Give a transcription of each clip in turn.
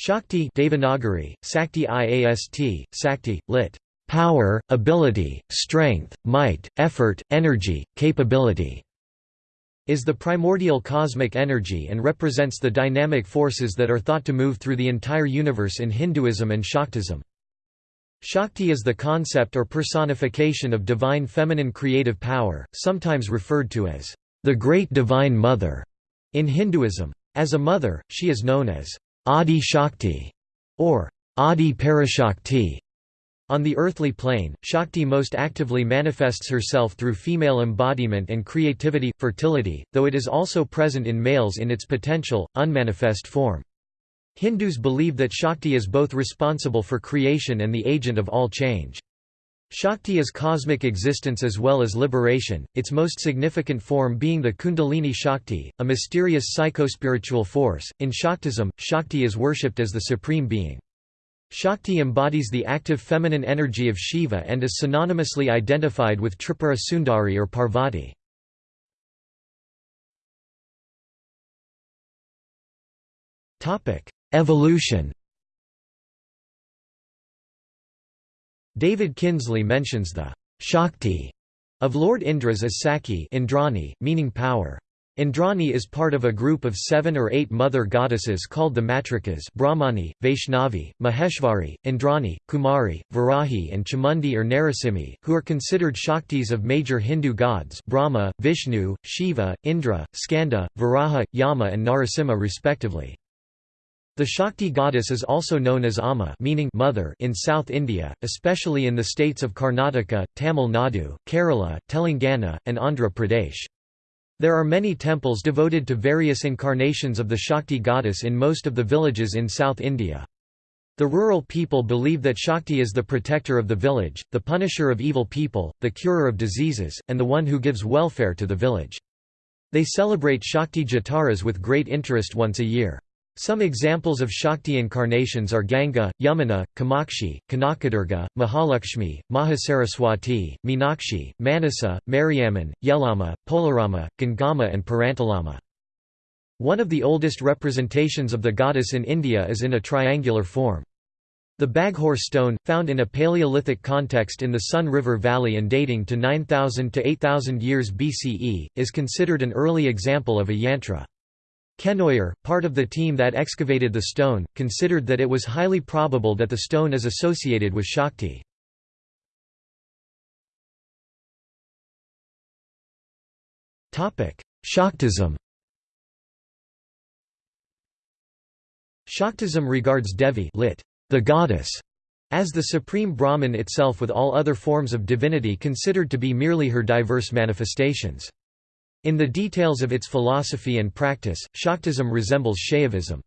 Shakti Devanagari, Sakti Iast, Sakti, lit. Power, ability, strength, might, effort, energy, capability is the primordial cosmic energy and represents the dynamic forces that are thought to move through the entire universe in Hinduism and Shaktism. Shakti is the concept or personification of divine feminine creative power, sometimes referred to as the Great Divine Mother in Hinduism. As a mother, she is known as Adi Shakti or Adi Parashakti. On the earthly plane, Shakti most actively manifests herself through female embodiment and creativity, fertility, though it is also present in males in its potential, unmanifest form. Hindus believe that Shakti is both responsible for creation and the agent of all change. Shakti is cosmic existence as well as liberation, its most significant form being the Kundalini Shakti, a mysterious psychospiritual force. In Shaktism, Shakti is worshipped as the supreme being. Shakti embodies the active feminine energy of Shiva and is synonymously identified with Tripura Sundari or Parvati. Evolution David Kinsley mentions the Shakti of Lord Indra's as Sachi Indrani, meaning power. Indrani is part of a group of seven or eight mother goddesses called the Matrikas Brahmani, Vaishnavi, Maheshvari, Indrani, Kumari, Varahi and Chamundi or Narasimhi, who are considered Shaktis of major Hindu gods Brahma, Vishnu, Shiva, Indra, Skanda, Varaha, Yama and Narasimha respectively. The Shakti goddess is also known as Amma meaning mother in South India, especially in the states of Karnataka, Tamil Nadu, Kerala, Telangana, and Andhra Pradesh. There are many temples devoted to various incarnations of the Shakti goddess in most of the villages in South India. The rural people believe that Shakti is the protector of the village, the punisher of evil people, the curer of diseases, and the one who gives welfare to the village. They celebrate Shakti Jataras with great interest once a year. Some examples of Shakti incarnations are Ganga, Yamuna, Kamakshi, Kanakadurga, Mahalakshmi, Mahasaraswati, Meenakshi, Manasa, Mariamman, Yellamma, Poleramma, Gangama and Perantalamma. One of the oldest representations of the goddess in India is in a triangular form. The Baghor stone, found in a Paleolithic context in the Son River Valley and dating to 9000 to 8000 years BCE, is considered an early example of a yantra. Kenoyer, part of the team that excavated the stone, considered that it was highly probable that the stone is associated with Shakti. Shaktism Shaktism regards Devi lit, the goddess, as the supreme Brahman itself with all other forms of divinity considered to be merely her diverse manifestations. In the details of its philosophy and practice, Shaktism resembles Shaivism.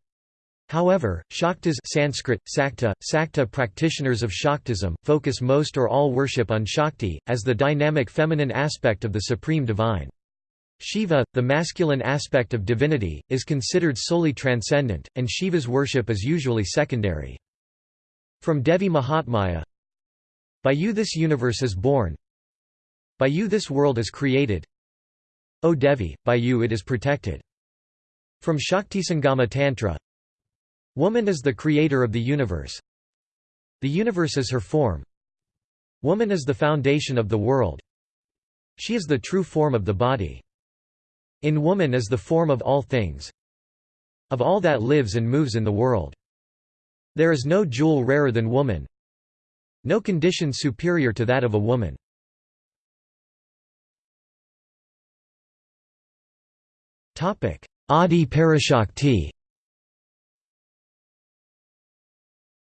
However, Shaktas Sanskrit, Sakta, Sakta practitioners of Shaktism, focus most or all worship on Shakti, as the dynamic feminine aspect of the supreme divine. Shiva, the masculine aspect of divinity, is considered solely transcendent, and Shiva's worship is usually secondary. From Devi Mahatmya By you this universe is born By you this world is created O Devi, by you it is protected. From Shaktisangama Tantra Woman is the creator of the universe. The universe is her form. Woman is the foundation of the world. She is the true form of the body. In woman is the form of all things. Of all that lives and moves in the world. There is no jewel rarer than woman. No condition superior to that of a woman. Adi Parashakti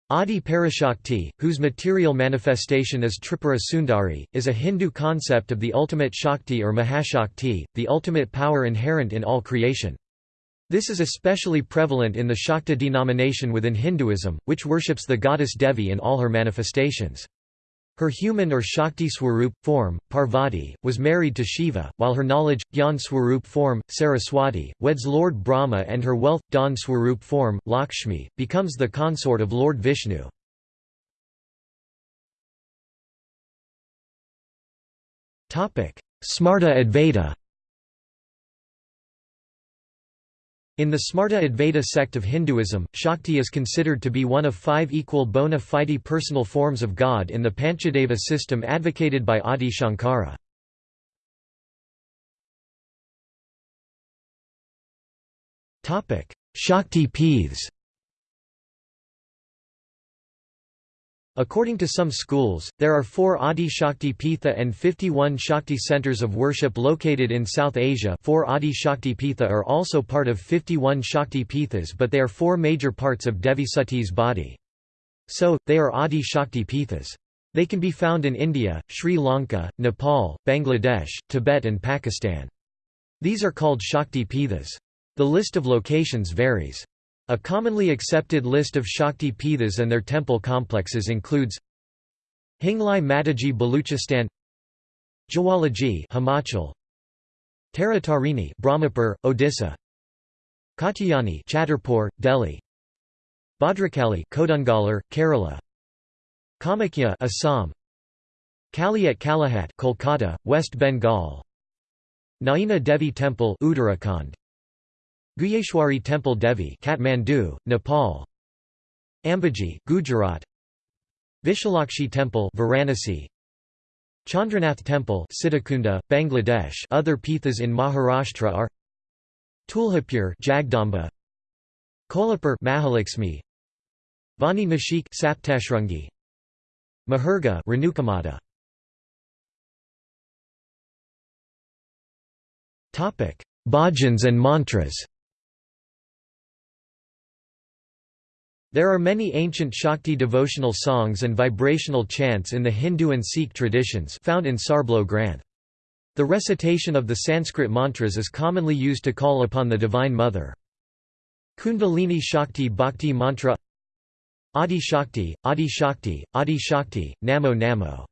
Adi Parashakti, whose material manifestation is Tripura Sundari, is a Hindu concept of the ultimate Shakti or Mahashakti, the ultimate power inherent in all creation. This is especially prevalent in the Shakta denomination within Hinduism, which worships the goddess Devi in all her manifestations. Her human or Shakti Swarup, form, Parvati, was married to Shiva, while her knowledge, Gyan Swarup form, Saraswati, weds Lord Brahma and her wealth, Dhan Swarup form, Lakshmi, becomes the consort of Lord Vishnu. Smarta Advaita In the Smarta Advaita sect of Hinduism, Shakti is considered to be one of five equal bona fide personal forms of God in the Panchadeva system advocated by Adi Shankara. Shakti Peeths According to some schools, there are four Adi Shakti Pitha and 51 Shakti centers of worship located in South Asia four Adi Shakti Pitha are also part of 51 Shakti Pithas but they are four major parts of Devi Sati's body. So, they are Adi Shakti Pithas. They can be found in India, Sri Lanka, Nepal, Bangladesh, Tibet and Pakistan. These are called Shakti Pithas. The list of locations varies. A commonly accepted list of Shakti Pithas and their temple complexes includes Hinglaj Mataji Baluchistan Jawalaji Himachal Taratarini Brahmapur, Odisha Katyayani Chhatarpur, Delhi Bhadrakali Kodungalur, Kerala Kamakhya Assam Kali at Kalighat Kolkata, West Bengal Naina Devi Temple Uttarakhand Guhyeshwari Temple Devi Kathmandu, Nepal. Ambaji, Gujarat. Vishalakshi Temple Varanasi. Chandranath Temple Sitakunda, Bangladesh. Other pithas in Maharashtra are Tuljapur Jagdamba. Kolhapur Mahalakshmi Vani Nashik Saptashrungi Mahurga Renukamata Topic. Bhajans and mantras There are many ancient Shakti devotional songs and vibrational chants in the Hindu and Sikh traditions found in Sarbloh Granth. The recitation of the Sanskrit mantras is commonly used to call upon the Divine Mother. Kundalini Shakti Bhakti Mantra Adi Shakti, Adi Shakti, Adi Shakti, Namo Namo.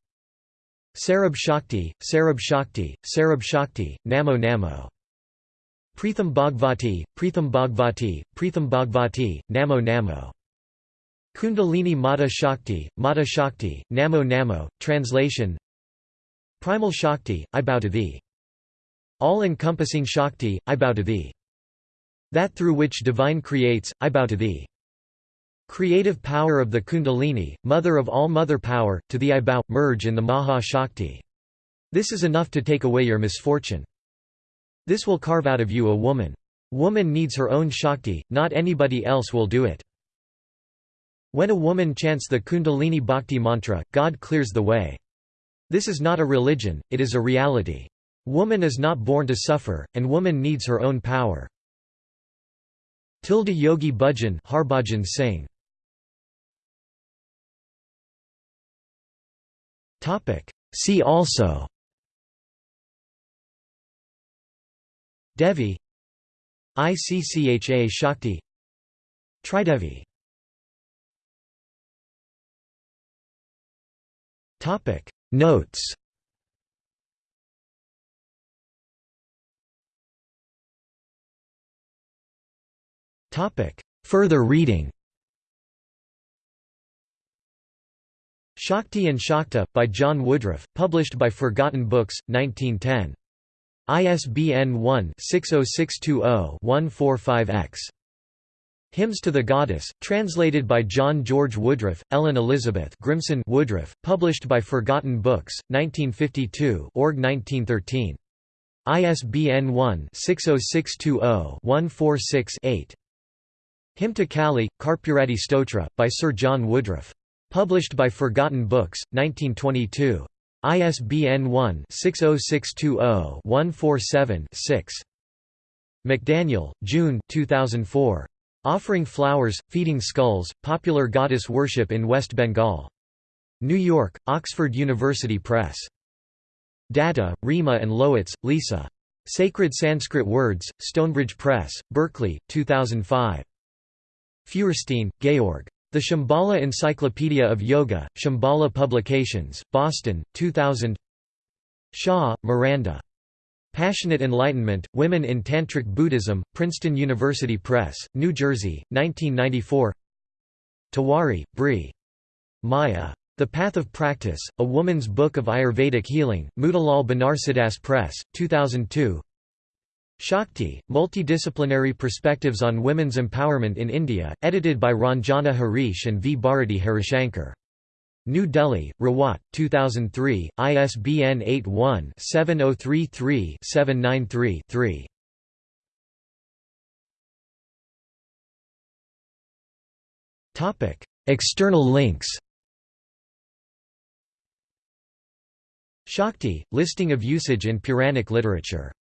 Sarab Shakti, Sarab Shakti, Sarab Shakti, Namo Namo. Pritham Bhagvati, Pritham Bhagvati, Pritham Bhagvati, Namo Namo. Kundalini Mata Shakti, Mata Shakti, Namo Namo, translation Primal Shakti, I bow to thee. All-encompassing Shakti, I bow to thee. That through which divine creates, I bow to thee. Creative power of the Kundalini, mother of all mother power, to thee I bow, merge in the Maha Shakti. This is enough to take away your misfortune. This will carve out of you a woman. Woman needs her own Shakti, not anybody else will do it. When a woman chants the Kundalini Bhakti mantra, God clears the way. This is not a religion, it is a reality. Woman is not born to suffer, and woman needs her own power. Tilda Yogi Bhajan Harbhajan Singh See also Devi ICCHA Shakti Tridevi Topic Notes Topic Further reading Shakti and Shakta, by John Woodroffe, published by Forgotten Books, 1910. ISBN 1-60620-145-X. Hymns to the Goddess, translated by John George Woodroffe, Ellen Elizabeth Grimson Woodroffe, published by Forgotten Books, 1952 org 1913. ISBN 1-60620-146-8. Hymn to Kali, Karpuradi Stotra, by Sir John Woodroffe. Published by Forgotten Books, 1922. ISBN 1-60620-147-6. McDaniel, June 2004. Offering Flowers, Feeding Skulls, Popular Goddess Worship in West Bengal. New York, Oxford University Press. Datta, Rima and Lowitz, Lisa. Sacred Sanskrit Words, Stonebridge Press, Berkeley, 2005. Feuerstein, Georg. The Shambhala Encyclopedia of Yoga, Shambhala Publications, Boston, 2000 Shaw, Miranda. Passionate Enlightenment, Women in Tantric Buddhism, Princeton University Press, New Jersey, 1994 Tewari, Bri. Maya. The Path of Practice, A Woman's Book of Ayurvedic Healing, Motilal Banarsidass Press, 2002 Shakti, Multidisciplinary Perspectives on Women's Empowerment in India, edited by Ranjana Harish and V. Bharati Harishankar. New Delhi, Rawat, 2003, ISBN 81-7033-793-3. External links Shakti, listing of usage in Puranic literature